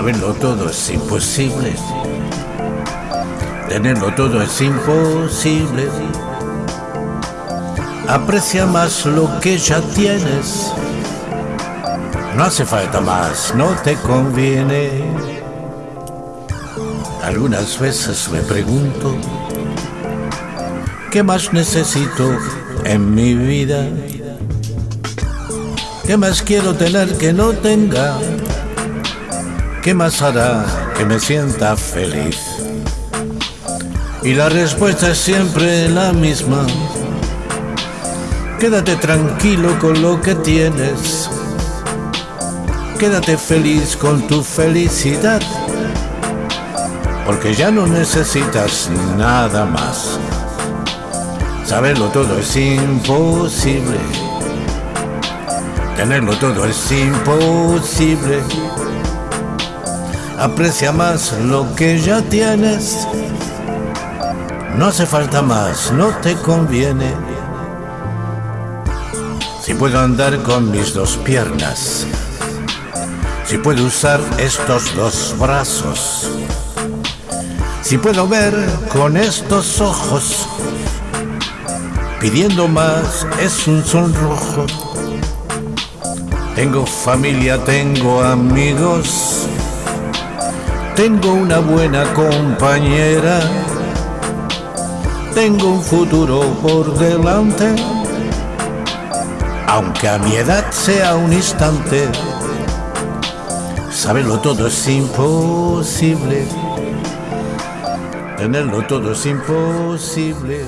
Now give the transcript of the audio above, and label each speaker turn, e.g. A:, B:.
A: Saberlo todo es imposible. Tenerlo todo es imposible. Aprecia más lo que ya tienes. No hace falta más, no te conviene. Algunas veces me pregunto, ¿qué más necesito en mi vida? ¿Qué más quiero tener que no tenga? ¿Qué más hará que me sienta feliz? Y la respuesta es siempre la misma. Quédate tranquilo con lo que tienes. Quédate feliz con tu felicidad. Porque ya no necesitas nada más. Saberlo todo es imposible. Tenerlo todo es imposible. Aprecia más lo que ya tienes. No hace falta más, no te conviene. Si puedo andar con mis dos piernas, si puedo usar estos dos brazos, si puedo ver con estos ojos, pidiendo más es un sonrojo. Tengo familia, tengo amigos, tengo una buena compañera, tengo un futuro por delante, aunque a mi edad sea un instante. Saberlo todo es imposible, tenerlo todo es imposible.